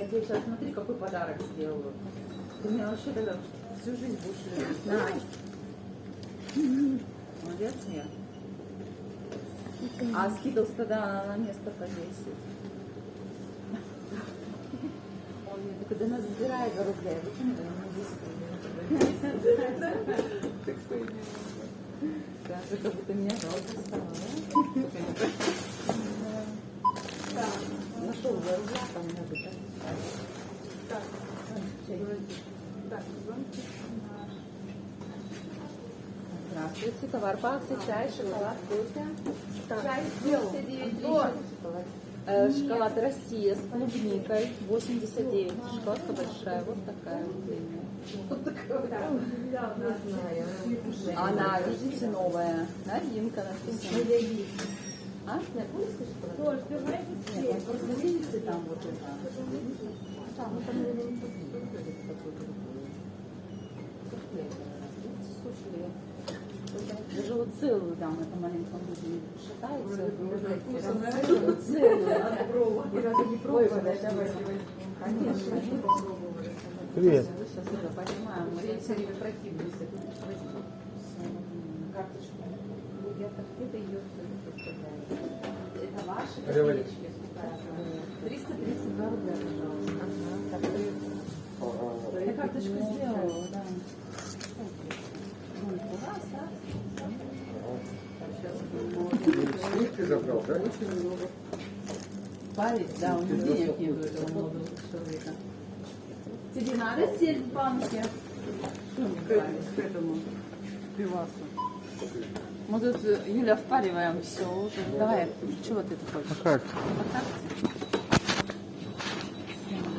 Я тебе сейчас смотри, какой подарок сделаю. Ты меня вообще тогда всю жизнь будешь любить. На. Молодец я. А скидлс тогда на место повесит. Он мне такой, да нас забирай за рубля. Я почему я не Даже как будто меня жалко стало, да? Нашел за рубля, там надо, да? Так, так, звонки. Здравствуйте, товар по акции, чай, шоколад, кофе. Чай сделал. 79 Антон. шоколад. Э, шоколад Россия с клубникой 89. Шоколадка большая, вот такая вот такая да. Она, видите, новая. Новинка написана. А? Тоже, ты знаешь, Нет, просто видите там вот это. Там, вот там, Суфле. Целую дам, это маленьком будет шатается. Вот Целую. Ни разу не пробовала. Конечно, они попробовали. Привет. Мы сейчас это понимаем, мы все время противимся. Карточку. Я так где-то ее. Это ваши копеечки? 332 рубля, пожалуйста. Я карточку сделала, да. Сливки забрал, да? очень много. Парень, да, у него денег нет у этого молодого человека. Тебе надо сеть в банке? Что мне? К этому пивасу. Мы тут, Юля, впариваем все. Давай, чего ты тут хочешь? По карте?